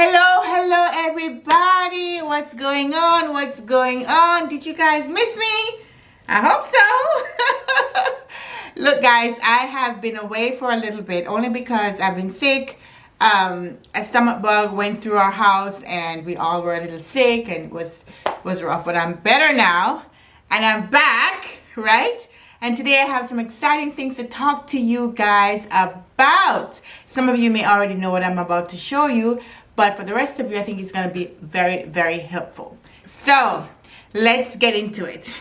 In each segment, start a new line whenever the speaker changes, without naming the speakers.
Hello, hello everybody. What's going on? What's going on? Did you guys miss me? I hope so. Look guys, I have been away for a little bit only because I've been sick. Um, a stomach bug went through our house and we all were a little sick and was, was rough. But I'm better now and I'm back, right? And today I have some exciting things to talk to you guys about. Some of you may already know what I'm about to show you, but for the rest of you, I think it's going to be very, very helpful. So let's get into it.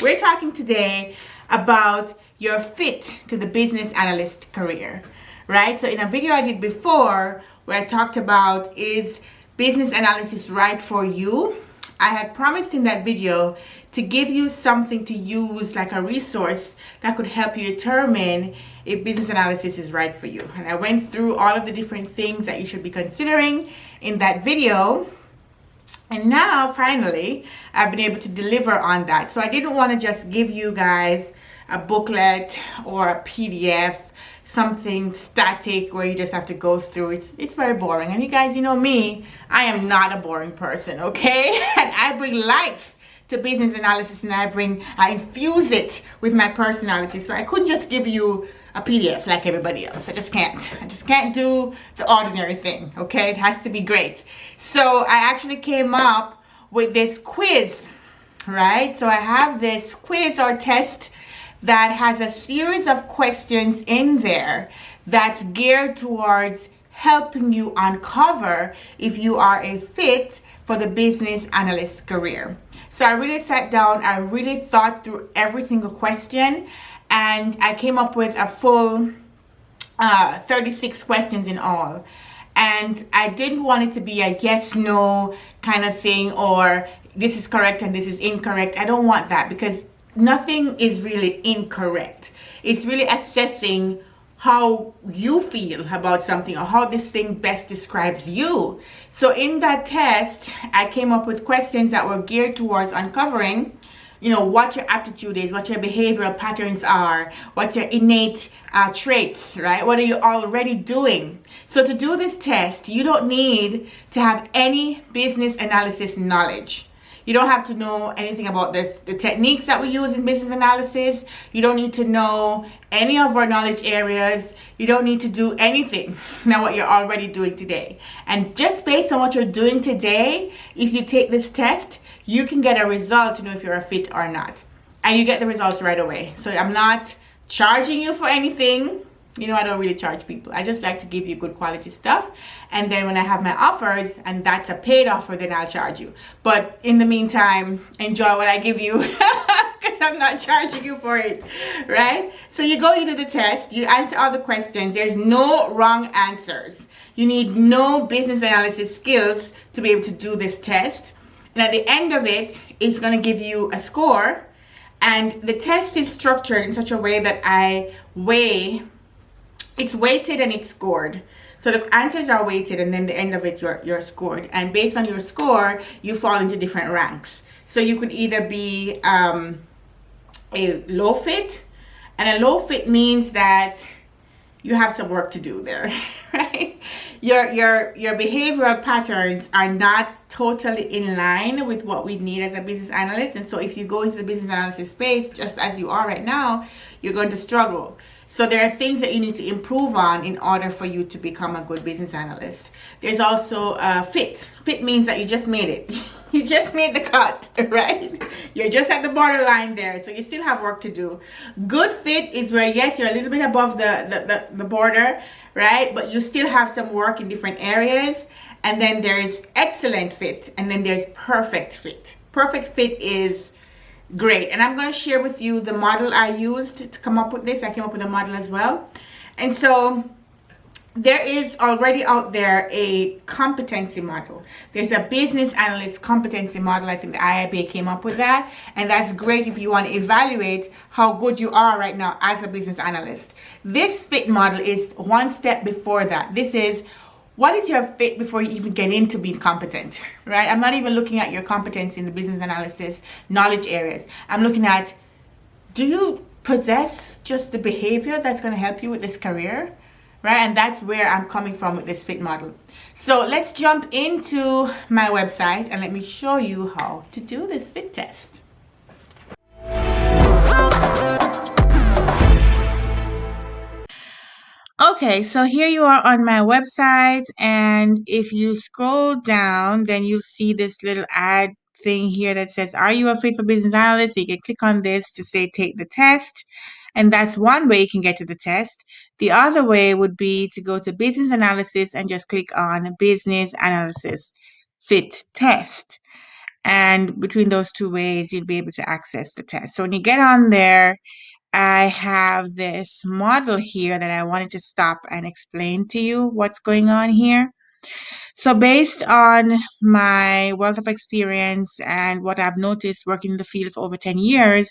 We're talking today about your fit to the business analyst career, right? So in a video I did before where I talked about is business analysis right for you? I had promised in that video to give you something to use like a resource that could help you determine if business analysis is right for you. And I went through all of the different things that you should be considering in that video. And now finally, I've been able to deliver on that. So I didn't want to just give you guys a booklet or a PDF something static where you just have to go through it's it's very boring and you guys you know me i am not a boring person okay and i bring life to business analysis and i bring i infuse it with my personality so i couldn't just give you a pdf like everybody else. I just can't i just can't do the ordinary thing okay? It has to be great. So i actually came up with this quiz right? So i have this quiz or test that has a series of questions in there that's geared towards helping you uncover if you are a fit for the business analyst career. So I really sat down, I really thought through every single question and I came up with a full uh, 36 questions in all. And I didn't want it to be a yes, no kind of thing or this is correct and this is incorrect. I don't want that because nothing is really incorrect. It's really assessing how you feel about something or how this thing best describes you. So in that test, I came up with questions that were geared towards uncovering you know what your aptitude is what your behavioral patterns are what your innate uh, traits right what are you already doing so to do this test you don't need to have any business analysis knowledge you don't have to know anything about this, the techniques that we use in business analysis. You don't need to know any of our knowledge areas. You don't need to do anything now what you're already doing today. And just based on what you're doing today, if you take this test, you can get a result to know if you're a fit or not. And you get the results right away. So I'm not charging you for anything you know, I don't really charge people. I just like to give you good quality stuff. And then when I have my offers and that's a paid offer, then I'll charge you. But in the meantime, enjoy what I give you because I'm not charging you for it, right? So you go, you do the test, you answer all the questions. There's no wrong answers. You need no business analysis skills to be able to do this test. And at the end of it, it's going to give you a score. And the test is structured in such a way that I weigh it's weighted and it's scored. So the answers are weighted and then the end of it you're, you're scored. And based on your score, you fall into different ranks. So you could either be um, a low fit and a low fit means that you have some work to do there, right? Your, your, your behavioral patterns are not totally in line with what we need as a business analyst. And so if you go into the business analysis space, just as you are right now, you're going to struggle. So there are things that you need to improve on in order for you to become a good business analyst. There's also uh, fit. Fit means that you just made it. you just made the cut, right? You're just at the borderline there, so you still have work to do. Good fit is where, yes, you're a little bit above the, the, the, the border, right? But you still have some work in different areas. And then there's excellent fit, and then there's perfect fit. Perfect fit is great and i'm going to share with you the model i used to come up with this i came up with a model as well and so there is already out there a competency model there's a business analyst competency model i think the iiba came up with that. And that's great if you want to evaluate how good you are right now as a business analyst. This fit model is one step before that. This is what is your fit before you even get into being competent, right? I'm not even looking at your competence in the business analysis knowledge areas. I'm looking at, do you possess just the behavior that's going to help you with this career right and that's where i'm coming from with this fit model so let's jump into my website and let me show you how to do this fit test Okay, so here you are on my website, and if you scroll down, then you'll see this little ad thing here that says, Are you a fit for business analyst? So you can click on this to say, Take the test. And that's one way you can get to the test. The other way would be to go to business analysis and just click on business analysis fit test. And between those two ways, you'll be able to access the test. So when you get on there, I have this model here that I wanted to stop and explain to you what's going on here. So based on my wealth of experience and what I've noticed working in the field for over 10 years,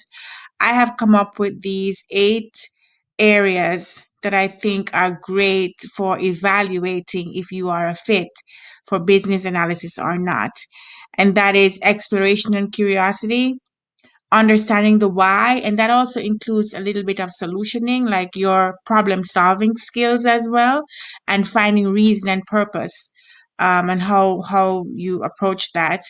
I have come up with these eight areas that I think are great for evaluating if you are a fit for business analysis or not. And that is exploration and curiosity, understanding the why and that also includes a little bit of solutioning like your problem solving skills as well and finding reason and purpose um, and how how you approach that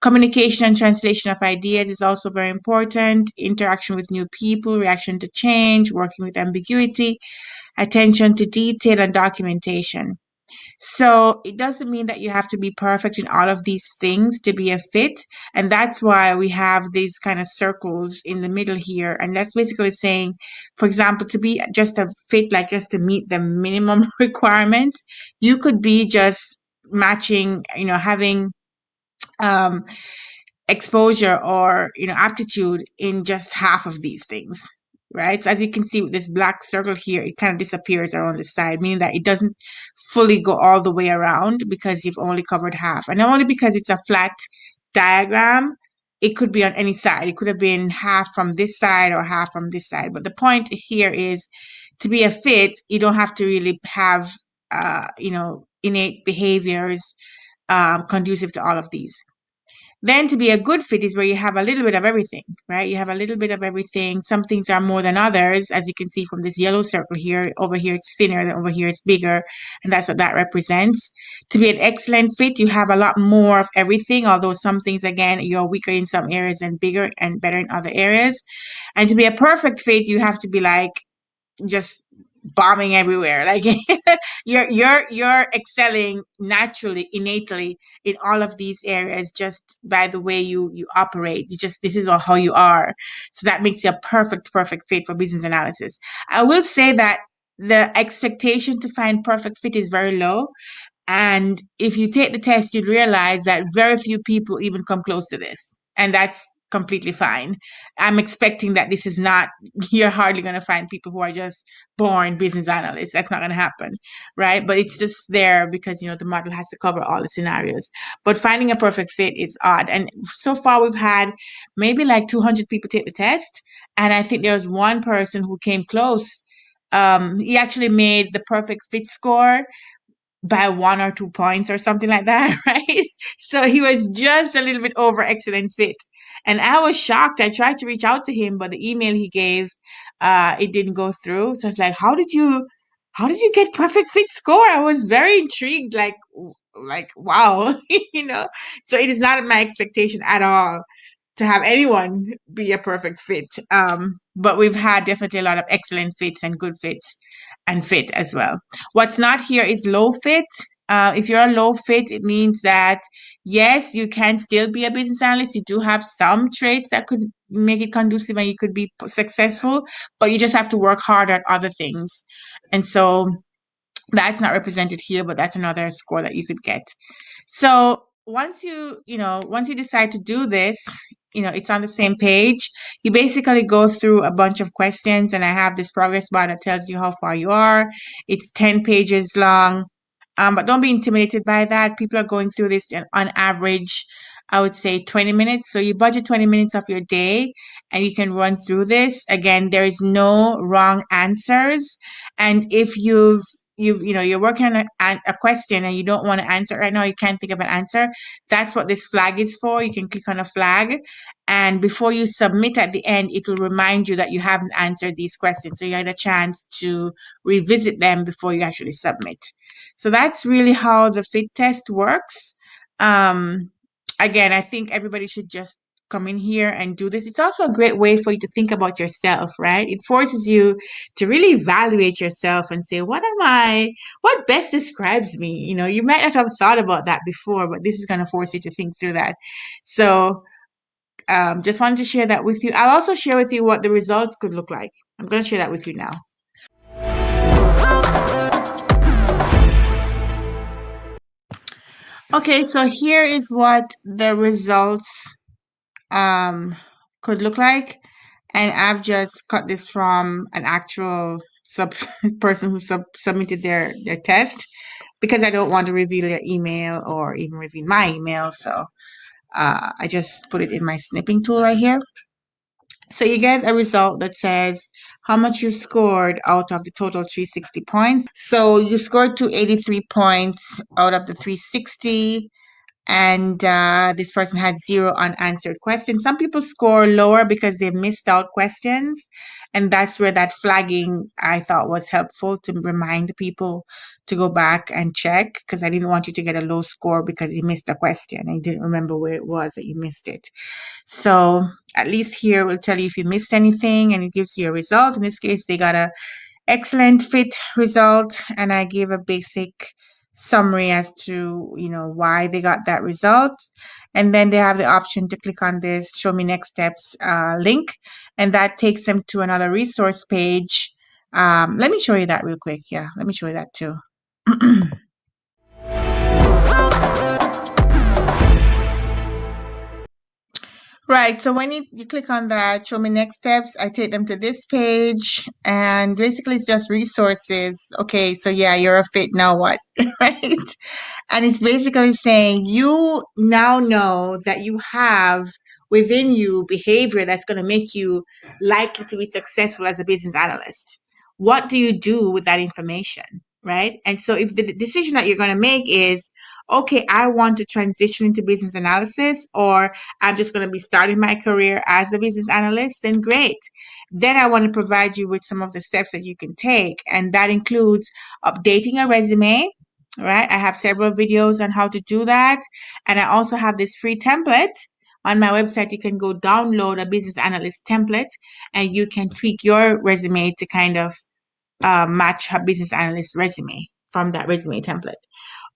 communication and translation of ideas is also very important interaction with new people reaction to change working with ambiguity attention to detail and documentation so it doesn't mean that you have to be perfect in all of these things to be a fit. And that's why we have these kind of circles in the middle here. And that's basically saying, for example, to be just a fit, like just to meet the minimum requirements, you could be just matching, you know, having um, exposure or, you know, aptitude in just half of these things right? So as you can see with this black circle here, it kind of disappears around the side, meaning that it doesn't fully go all the way around because you've only covered half. And only because it's a flat diagram, it could be on any side. It could have been half from this side or half from this side. But the point here is to be a fit, you don't have to really have, uh, you know, innate behaviors um, conducive to all of these. Then to be a good fit is where you have a little bit of everything, right? You have a little bit of everything. Some things are more than others, as you can see from this yellow circle here. Over here it's thinner, than over here it's bigger, and that's what that represents. To be an excellent fit, you have a lot more of everything, although some things, again, you're weaker in some areas and bigger and better in other areas. And to be a perfect fit, you have to be like just bombing everywhere. Like you're you're you're excelling naturally innately in all of these areas just by the way you you operate. You just this is all how you are. So that makes you a perfect perfect fit for business analysis. I will say that the expectation to find perfect fit is very low. And if you take the test you'd realize that very few people even come close to this. And that's completely fine. I'm expecting that this is not, you're hardly going to find people who are just born business analysts. That's not going to happen, right? But it's just there because, you know, the model has to cover all the scenarios. But finding a perfect fit is odd. And so far, we've had maybe like 200 people take the test. And I think there was one person who came close. Um, he actually made the perfect fit score by one or two points or something like that, right? So he was just a little bit over excellent fit. And I was shocked. I tried to reach out to him, but the email he gave, uh, it didn't go through. So it's like, how did you, how did you get perfect fit score? I was very intrigued. Like, like wow, you know. So it is not my expectation at all to have anyone be a perfect fit. Um, but we've had definitely a lot of excellent fits and good fits and fit as well. What's not here is low fit. Uh, if you're a low fit, it means that yes, you can still be a business analyst. You do have some traits that could make it conducive and you could be successful, but you just have to work harder at other things. And so that's not represented here, but that's another score that you could get. So once you, you know, once you decide to do this, you know, it's on the same page. You basically go through a bunch of questions, and I have this progress bar that tells you how far you are. It's 10 pages long. Um, but don't be intimidated by that. People are going through this on average, I would say 20 minutes. So you budget 20 minutes of your day and you can run through this. Again, there is no wrong answers. And if you've you you know you're working on a, a question and you don't want to answer right now you can't think of an answer. That's what this flag is for. You can click on a flag and before you submit at the end it will remind you that you haven't answered these questions. So you had a chance to revisit them before you actually submit. So that's really how the fit test works. Um again i think everybody should just come in here and do this. It's also a great way for you to think about yourself, right? It forces you to really evaluate yourself and say, what am I, what best describes me? You know, you might not have thought about that before, but this is going to force you to think through that. So, um, just wanted to share that with you. I'll also share with you what the results could look like. I'm going to share that with you now. Okay, so here is what the results um, could look like. And I've just cut this from an actual sub person who sub submitted their, their test because I don't want to reveal their email or even reveal my email. So uh, I just put it in my snipping tool right here. So you get a result that says how much you scored out of the total 360 points. So you scored 283 points out of the 360 and uh, this person had zero unanswered questions. Some people score lower because they missed out questions, and that's where that flagging I thought was helpful to remind people to go back and check because I didn't want you to get a low score because you missed a question you didn't remember where it was that you missed it. So at least here will tell you if you missed anything and it gives you a result. In this case, they got a excellent fit result and I gave a basic summary as to you know why they got that result. And then they have the option to click on this show me next steps uh, link and that takes them to another resource page. Um, let me show you that real quick. Yeah let me show you that too Right. So when you, you click on that, show me next steps, I take them to this page and basically it's just resources. Okay. So yeah, you're a fit. Now what? right. And it's basically saying you now know that you have within you behavior that's going to make you likely to be successful as a business analyst. What do you do with that information? Right. And so if the decision that you're going to make is, okay, I want to transition into business analysis, or I'm just going to be starting my career as a business analyst, then great. Then I want to provide you with some of the steps that you can take. And that includes updating a resume, right? I have several videos on how to do that. And I also have this free template on my website. You can go download a business analyst template and you can tweak your resume to kind of uh, match a business analyst resume from that resume template.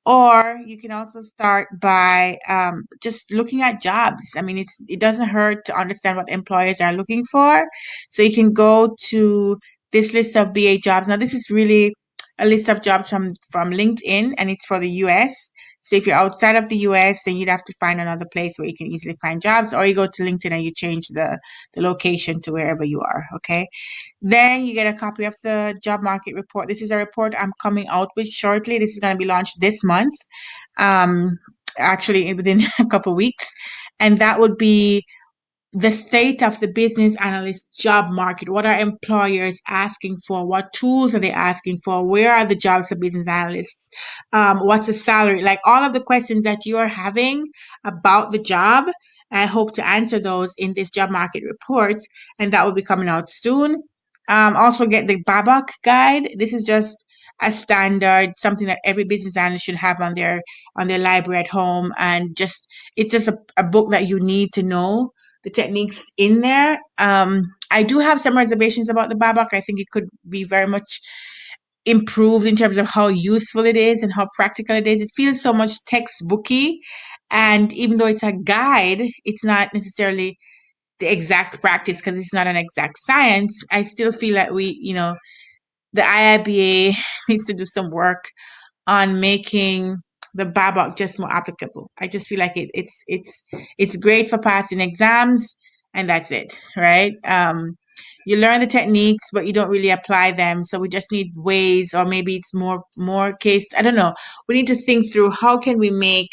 Or you can also start by um, just looking at jobs. I mean, it's it doesn't hurt to understand what employers are looking for. So you can go to this list of BA jobs. Now, this is really a list of jobs from from LinkedIn, and it's for the U.S. So if you're outside of the US, then you'd have to find another place where you can easily find jobs, or you go to LinkedIn and you change the, the location to wherever you are. Okay. Then you get a copy of the job market report. This is a report I'm coming out with shortly. This is going to be launched this month, um, actually within a couple weeks. And that would be the state of the business analyst job market. What are employers asking for? What tools are they asking for? Where are the jobs for business analysts? Um, what's the salary? Like all of the questions that you are having about the job. I hope to answer those in this job market report, and that will be coming out soon. Um, also, get the BABOK guide. This is just a standard, something that every business analyst should have on their on their library at home, and just it's just a, a book that you need to know the techniques in there. Um, I do have some reservations about the BABOK. I think it could be very much improved in terms of how useful it is and how practical it is. It feels so much textbooky. And even though it's a guide, it's not necessarily the exact practice because it's not an exact science. I still feel that we, you know, the IIBA needs to do some work on making the BABOK just more applicable. I just feel like it, it's it's it's great for passing exams, and that's it, right? Um, you learn the techniques, but you don't really apply them. So we just need ways, or maybe it's more more case. I don't know. We need to think through how can we make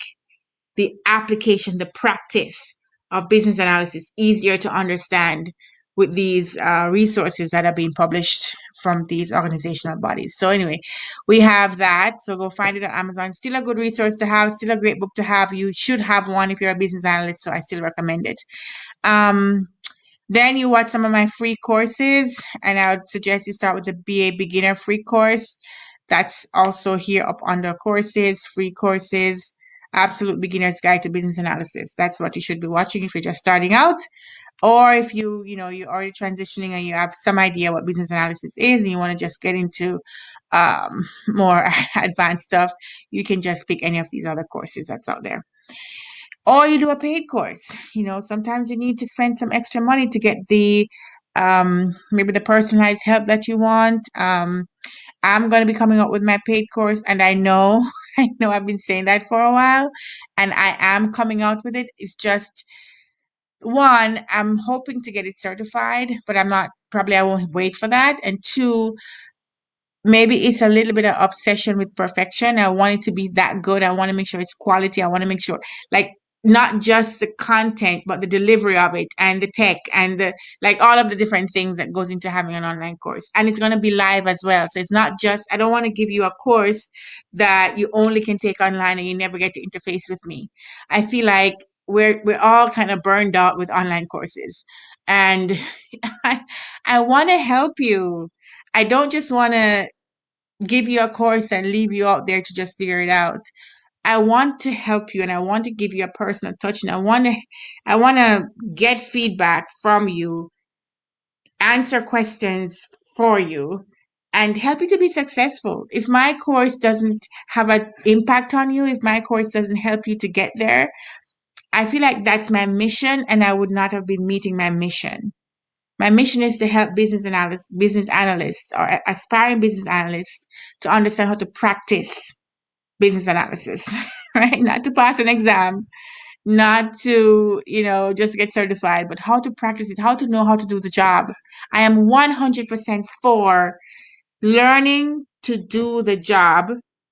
the application, the practice of business analysis easier to understand with these uh, resources that are being published from these organizational bodies. So anyway, we have that. So go find it on Amazon. Still a good resource to have. Still a great book to have. You should have one if you're a business analyst. So I still recommend it. Um, then you watch some of my free courses, and I would suggest you start with the BA Beginner free course. That's also here up under courses, free courses, Absolute Beginner's Guide to Business Analysis. That's what you should be watching if you're just starting out or if you you know you're already transitioning and you have some idea what business analysis is and you want to just get into um, more advanced stuff you can just pick any of these other courses that's out there. Or you do a paid course you know sometimes you need to spend some extra money to get the um, maybe the personalized help that you want. Um, i'm going to be coming up with my paid course and i know i know i've been saying that for a while and i am coming out with it. It's just one, I'm hoping to get it certified, but I'm not probably I won't wait for that. And two, maybe it's a little bit of obsession with perfection. I want it to be that good. I want to make sure it's quality. I want to make sure like not just the content but the delivery of it and the tech and the like all of the different things that goes into having an online course and it's going to be live as well so it's not just i don't want to give you a course that you only can take online and you never get to interface with me i feel like we're we're all kind of burned out with online courses. And i i want to help you. I don't just want to give you a course and leave you out there to just figure it out. I want to help you and I want to give you a personal touch and I want to I want to get feedback from you, answer questions for you and help you to be successful. If my course doesn't have an impact on you, if my course doesn't help you to get there, I feel like that's my mission and I would not have been meeting my mission. My mission is to help business analysts, business analysts or aspiring business analysts to understand how to practice business analysis, right? Not to pass an exam, not to, you know, just get certified, but how to practice it, how to know how to do the job. I am 100% for learning to do the job.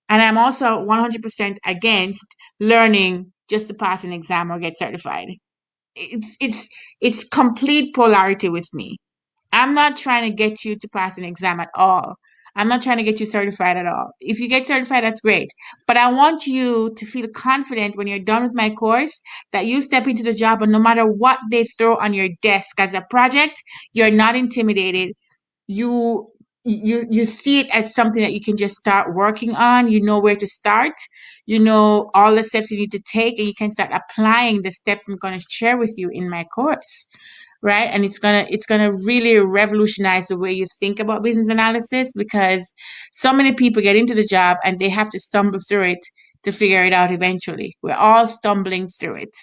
And I'm also 100% against learning just to pass an exam or get certified. It's, it's, it's complete polarity with me. I'm not trying to get you to pass an exam at all. I'm not trying to get you certified at all. If you get certified, that's great. But I want you to feel confident when you're done with my course that you step into the job and no matter what they throw on your desk as a project, you're not intimidated. You you you see it as something that you can just start working on. You know where to start. You know all the steps you need to take and you can start applying the steps I'm going to share with you in my course right and it's gonna it's gonna really revolutionize the way you think about business analysis because so many people get into the job and they have to stumble through it to figure it out eventually we're all stumbling through it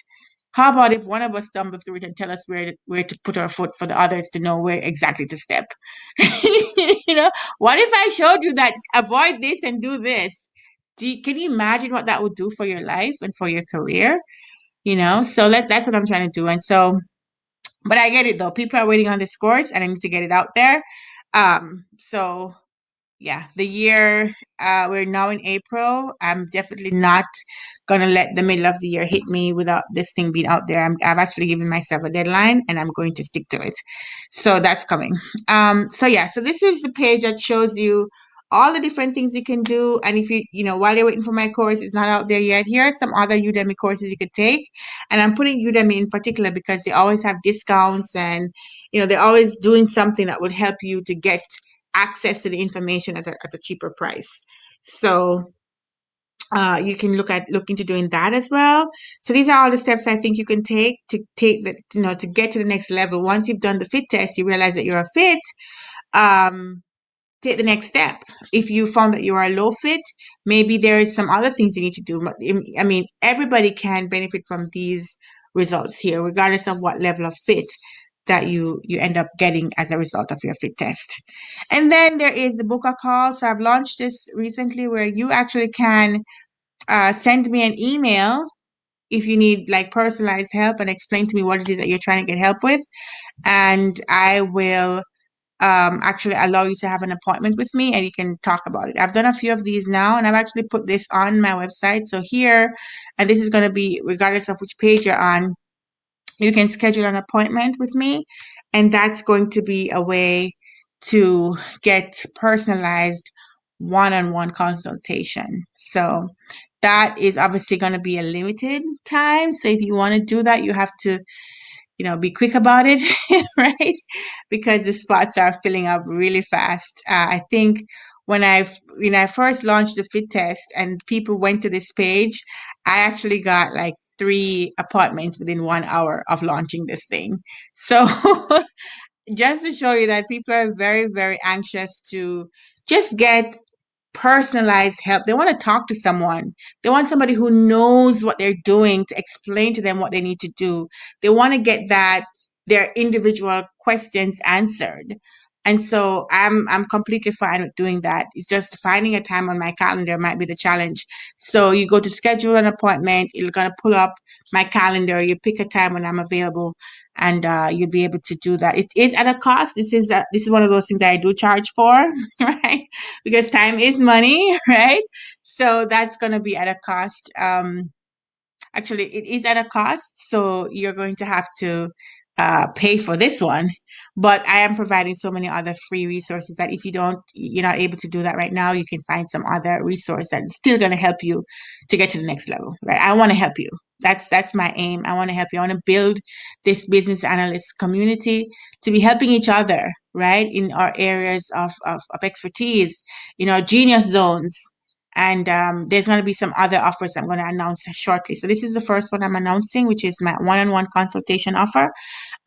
how about if one of us stumble through it and tell us where to, where to put our foot for the others to know where exactly to step you know what if i showed you that avoid this and do this do you, can you imagine what that would do for your life and for your career you know so let, that's what i'm trying to do and so but I get it though. People are waiting on this course and I need to get it out there. Um, so yeah, the year uh, we're now in April. I'm definitely not gonna let the middle of the year hit me without this thing being out there. I'm, I've actually given myself a deadline, and I'm going to stick to it. So that's coming. Um, so yeah, so this is the page that shows you all the different things you can do. And if you, you know, while you're waiting for my course, it's not out there yet. Here are some other Udemy courses you could take. And I'm putting Udemy in particular because they always have discounts and, you know, they're always doing something that would help you to get access to the information at a, at a cheaper price. So uh, you can look at look into doing that as well. So these are all the steps I think you can take to take that you know to get to the next level. Once you've done the fit test, you realize that you're a fit. Um, take the next step. If you found that you are a low fit, maybe there is some other things you need to do. I mean, everybody can benefit from these results here, regardless of what level of fit that you you end up getting as a result of your fit test. And then there is the book a call. So I've launched this recently where you actually can uh, send me an email if you need like personalized help and explain to me what it is that you're trying to get help with. And I will um, actually allow you to have an appointment with me and you can talk about it. I've done a few of these now and I've actually put this on my website. So here, and this is going to be regardless of which page you're on, you can schedule an appointment with me and that's going to be a way to get personalized one-on-one consultation. So that is obviously going to be a limited time. So if you want to do that, you have to, you know, be quick about it, right? Because the spots are filling up really fast. Uh, I think when I when I first launched the fit test and people went to this page, I actually got like three appointments within one hour of launching this thing. So just to show you that people are very, very anxious to just get personalized help. They want to talk to someone. They want somebody who knows what they're doing to explain to them what they need to do. They want to get that their individual questions answered. And so I'm I'm completely fine with doing that. It's just finding a time on my calendar might be the challenge. So you go to schedule an appointment, you're gonna pull up my calendar, you pick a time when I'm available, and uh, you'll be able to do that. It is at a cost. This is a, this is one of those things that I do charge for, right? Because time is money, right? So that's gonna be at a cost. Um, actually, it is at a cost. So you're going to have to uh, pay for this one but I am providing so many other free resources that if you don't, you're not able to do that right now, you can find some other resource that's still going to help you to get to the next level, right? I want to help you. That's that's my aim. I want to help you. I want to build this business analyst community to be helping each other, right, in our areas of of, of expertise, in our genius zones. And um, there's going to be some other offers I'm going to announce shortly. So this is the first one I'm announcing, which is my one-on-one consultation offer.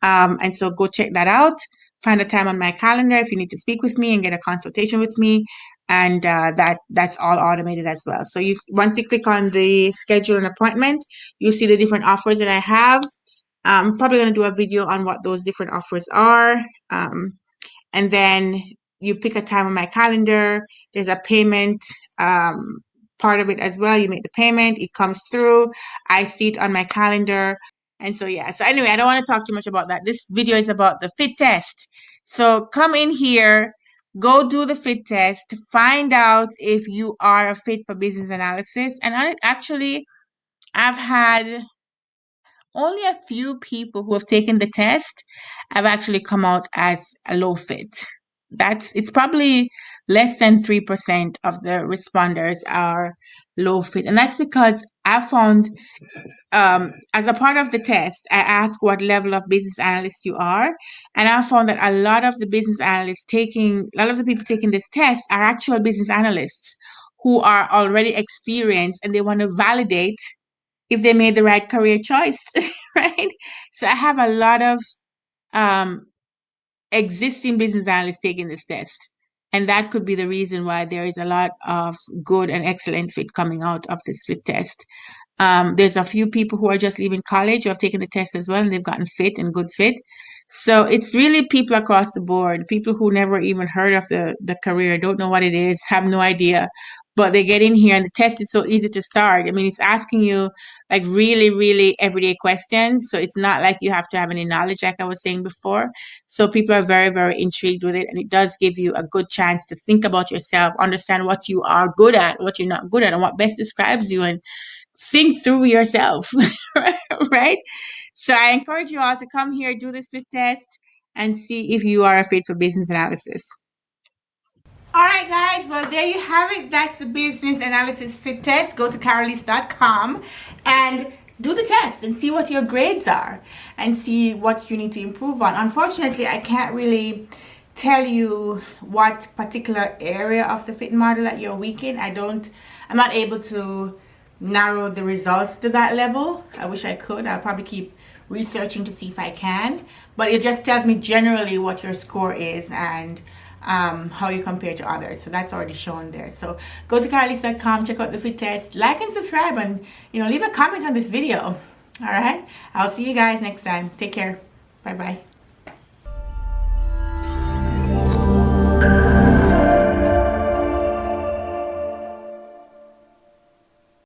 Um, and so go check that out. Find a time on my calendar if you need to speak with me and get a consultation with me. And uh, that that's all automated as well. So you once you click on the schedule an appointment, you see the different offers that I have. I'm probably going to do a video on what those different offers are. Um, and then you pick a time on my calendar. There's a payment um, part of it as well. You make the payment, it comes through. I see it on my calendar. And so, yeah. So, anyway, I don't want to talk too much about that. This video is about the fit test. So, come in here, go do the fit test, find out if you are a fit for business analysis. And I, actually, I've had only a few people who have taken the test have actually come out as a low fit. That's it's probably less than 3% of the responders are low fit. And that's because I found um, as a part of the test, I asked what level of business analyst you are. And I found that a lot of the business analysts taking, a lot of the people taking this test are actual business analysts who are already experienced and they want to validate if they made the right career choice, right? So I have a lot of um, existing business analysts taking this test. And that could be the reason why there is a lot of good and excellent fit coming out of this fit test. Um, there's a few people who are just leaving college who have taken the test as well and they've gotten fit and good fit. So it's really people across the board, people who never even heard of the, the career, don't know what it is, have no idea, but they get in here and the test is so easy to start. I mean, it's asking you like really, really everyday questions. So it's not like you have to have any knowledge, like I was saying before. So people are very, very intrigued with it. And it does give you a good chance to think about yourself, understand what you are good at, what you're not good at, and what best describes you, and think through yourself, right? So I encourage you all to come here, do this fit test, and see if you are a fit for business analysis. All right, guys. Well, there you have it. That's the business analysis fit test. Go to carolise.com and do the test and see what your grades are and see what you need to improve on. Unfortunately, I can't really tell you what particular area of the fit model that you're weak in. I don't, I'm not able to narrow the results to that level. I wish I could. I'll probably keep researching to see if I can. But it just tells me generally what your score is and um, how you compare to others. So that's already shown there. So go to carolise.com, check out the fit test, like and subscribe, and you know leave a comment on this video. All right. I'll see you guys next time. Take care. Bye bye.